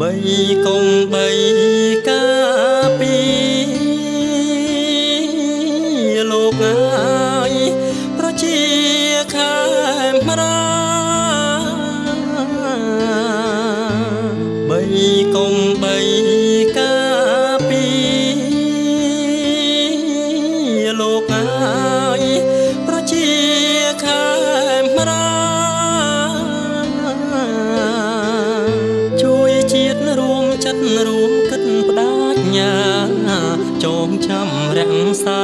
បីកុំបីការពីលោកអើយប្រជាខែមរាបីកុំបី រួមគិតបដាជ្ញាចងចាំរក្សា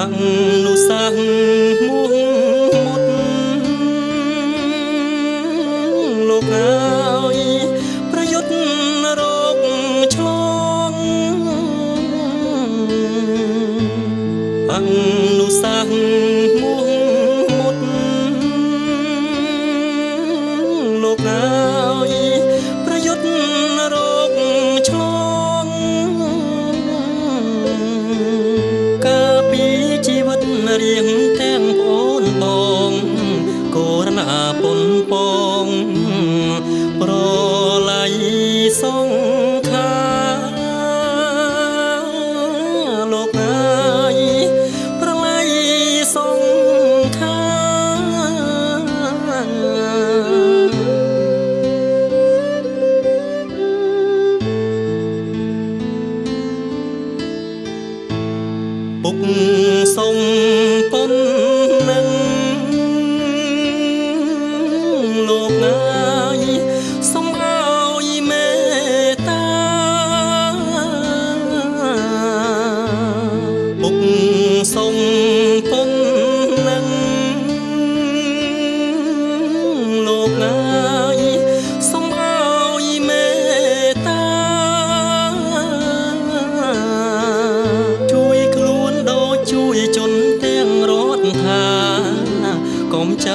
អនុសាសន៍មួងមុតលោកអើយប្រយុទ្ធរោគឆ្លងអនុ រៀងទាំងប្អូនបងកូរណាពុនពង សុំប៉ុ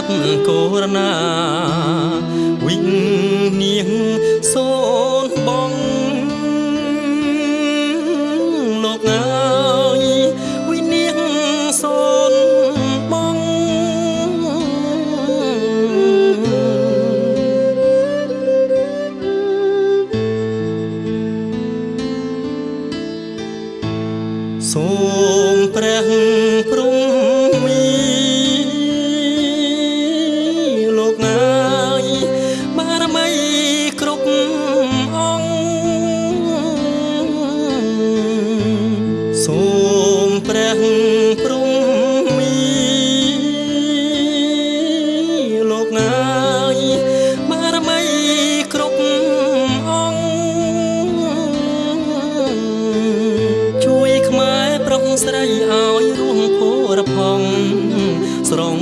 ត់កូរណាវិញ្ញាណសូនបងលោកអើយវិញ្ញាណសូនបងសូមព្រះ លោកអើយបារមីគ្រប់អង្គជួយខ្មែរប្រុងស្រីឲ្យរួមភោរផង់ស្រង